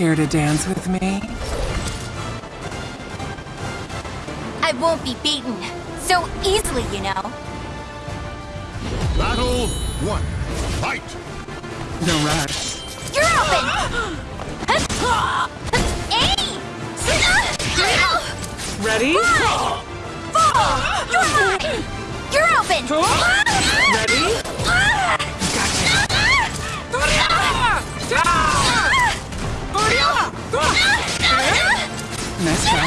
Care to dance with me? I won't be beaten so easily, you know. Battle one. Fight! No rush. You're open! Hey! Ready? Fall! You're mine! You're open! Ready? Nice try.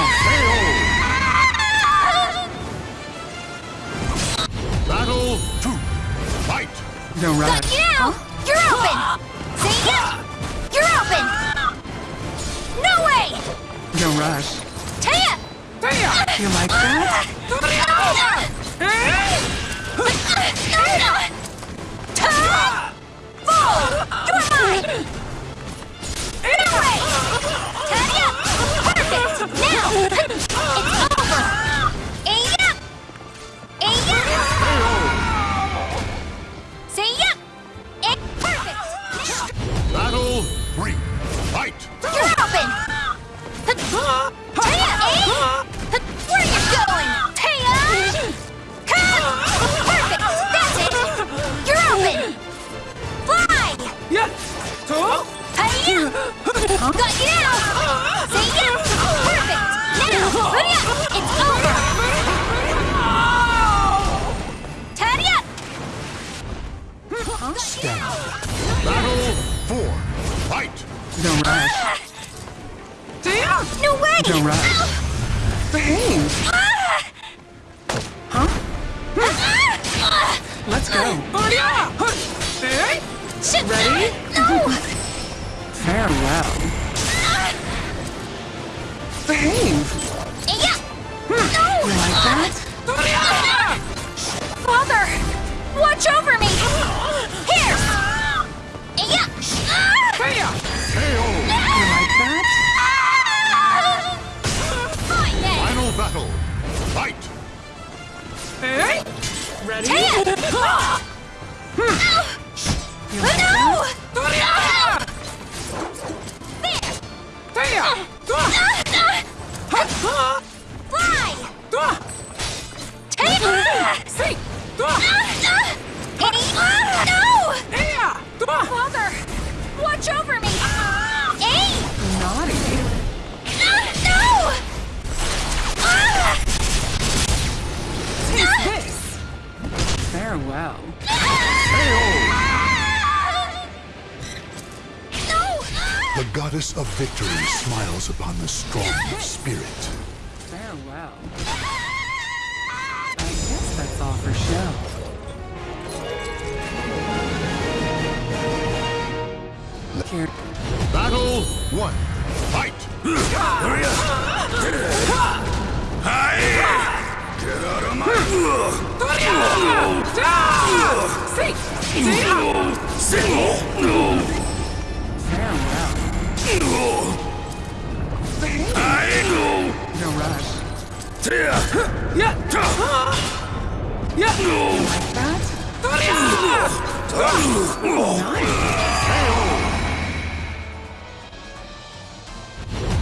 Battle two. Fight! No Got rush. you now! You're open! See ya! You're open! No way! No rush. Taya. Taya! You like that? Ah! Fight! No rush. No way! No rush. Behave. Huh? Let's go. Shit! Ready? No! Farewell. Behave. Goddess of victory smiles upon the strong of spirit. Farewell. I guess that's all for show. Here. Battle one. Fight! Farewell. No rush. Yeah. Yeah. Yeah. Like that?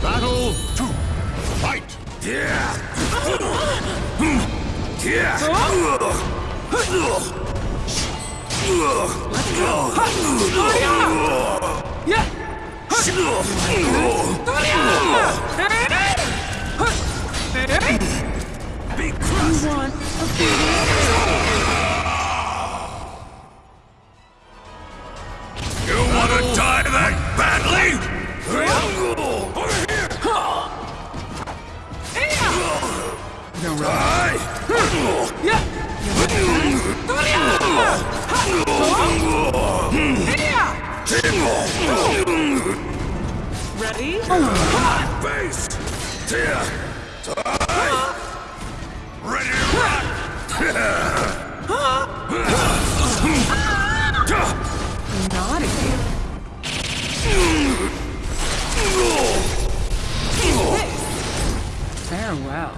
Battle two. Fight! You want to die that badly? No rush. Face! Tear! Ready to rock! Naughty. Farewell.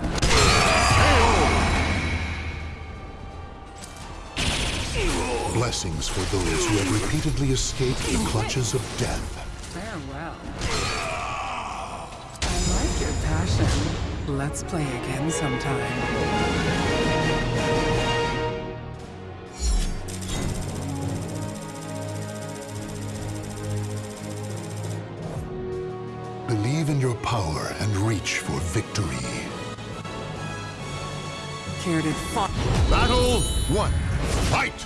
Blessings for those who have repeatedly escaped the clutches of death. Farewell. Passion. Let's play again sometime. Believe in your power and reach for victory. Care to fight? Battle one. Fight!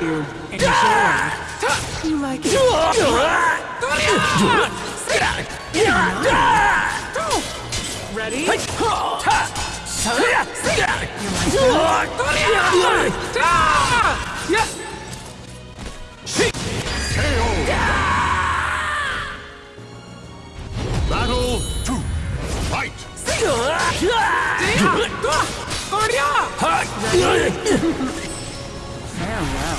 You enjoy. You like it? Ready? You like that? Yeah. Battle two. Fight! Farewell.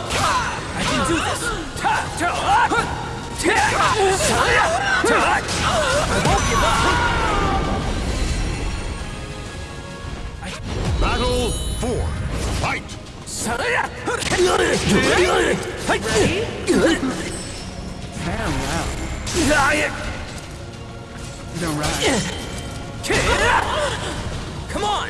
Battle four. Fight! Farewell. The ride. Come on.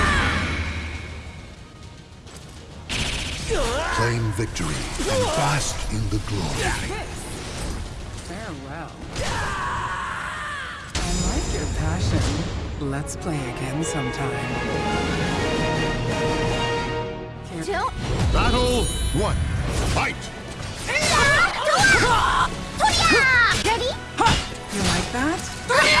Claim victory and bask in the glory. Farewell. I like your passion. Let's play again sometime. Care- Don't. Battle one. Fight! Ready? You like that?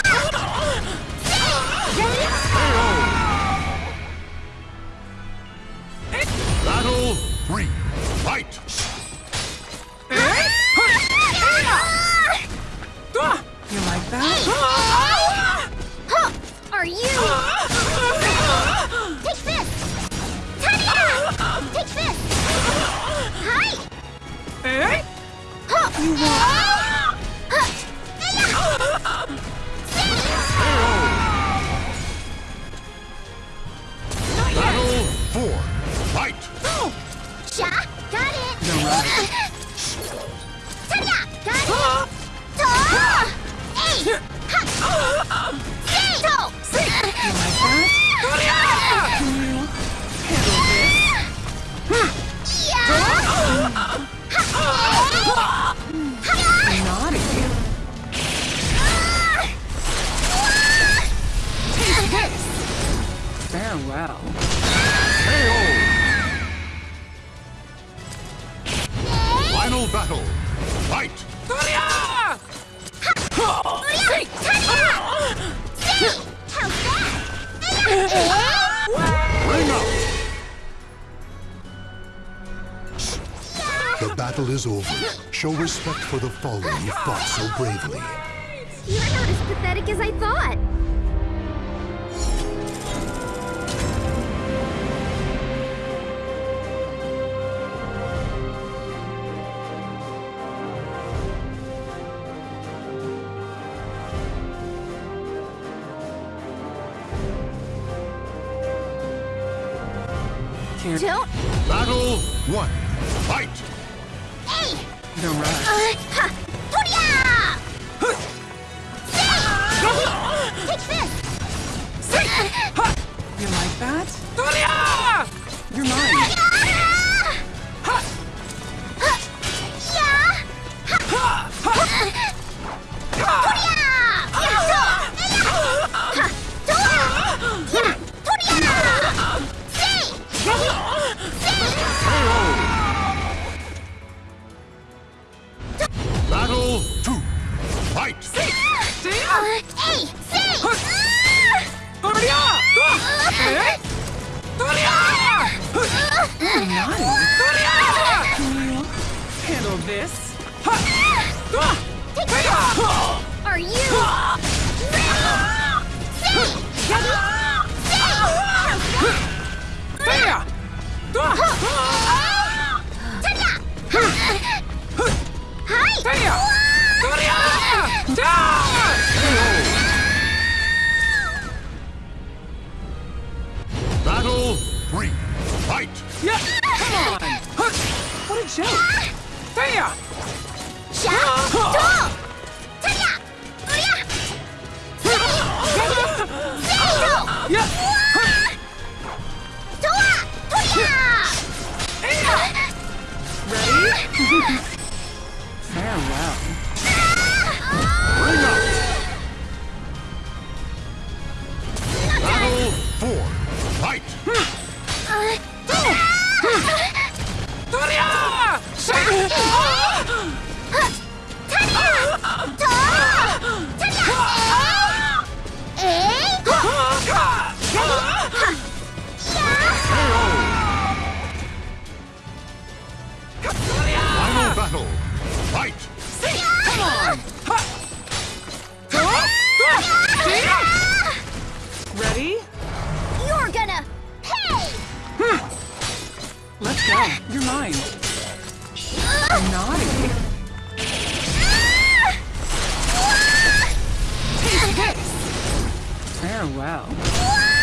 Huh! Are you? Take this! Tanya! Take this! Hi! Eh? Huh! You want? Huh! Battle four. Fight! Sha! Got it! You're The battle is over. Show respect for the fallen who fought so bravely. You're not as pathetic as I thought. Don't. Battle one. The rush. Uh, Fight! Yeah, come on! What a joke! There! Yeah! Ready? Farewell. Oh, Farewell.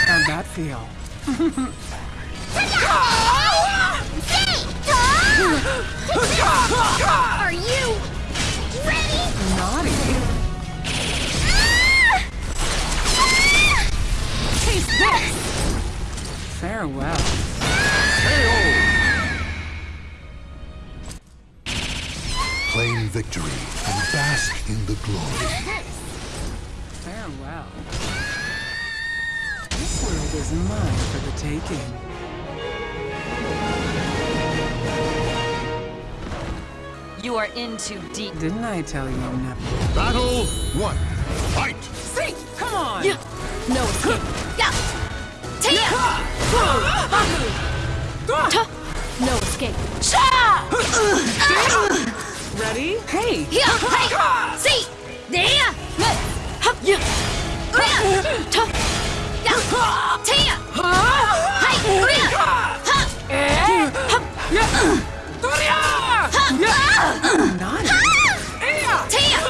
How'd that feel? Are you ready? Naughty. Taste this. Farewell. Claim victory and bask in the glory. Is mine for the taking. You are in too deep. Didn't I tell you never? Battle one. Fight! See, come on. No escape. Yeah. Take no escape. Ready? Hey. See! There! Yeah. Naughty.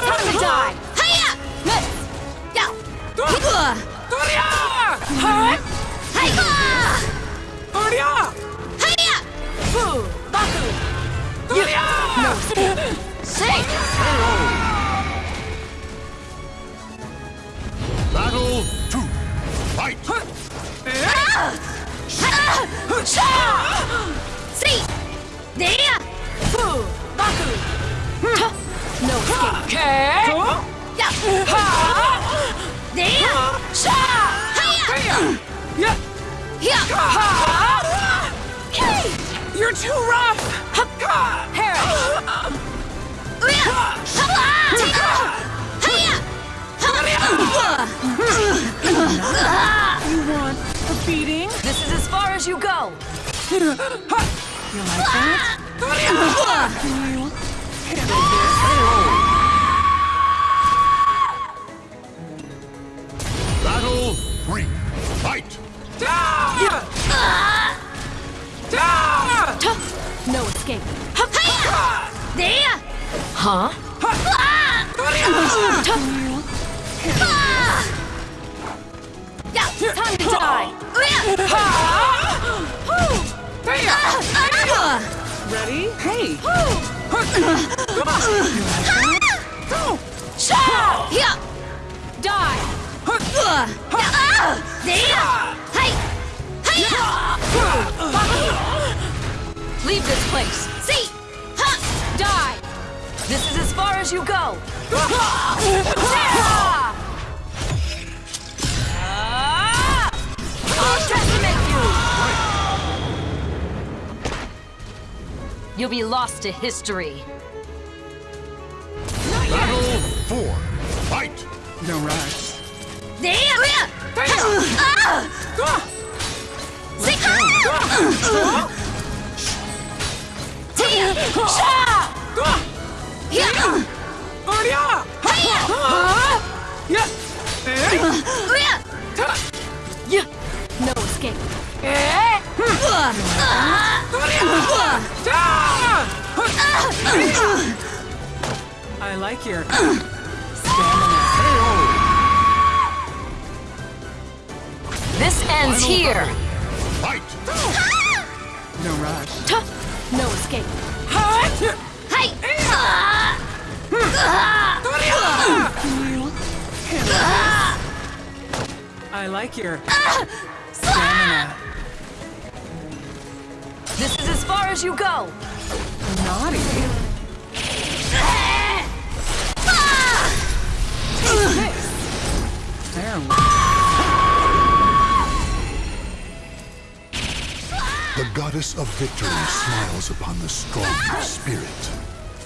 Time to die. No See! There! No escape. There! You're too rough. You want a beating? This is as far as you go. You like that? Battle three. Fight! Da! Da! No escape. There! Huh? Yeah! Time to die. Ready? Hey! Here! Die. There! Hey! Hey! Leave this place. See! Die. This is as far as you go. You'll be lost to history. Battle four. Fight! No rush. There! See! Here! Aria! Yes! Eh? Yeah. No escape. I like your stamina. This ends here. Fight! No rush. No escape. Hey! I like your stamina. Far as you go. Naughty. Farewell. The goddess of victory smiles upon the strong spirit.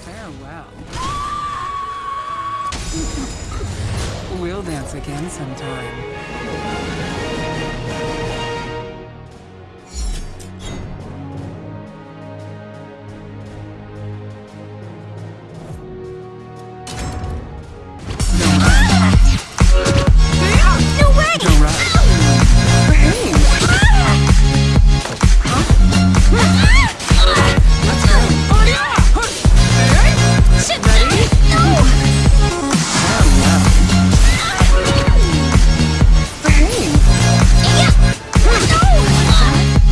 Farewell. We'll dance again sometime.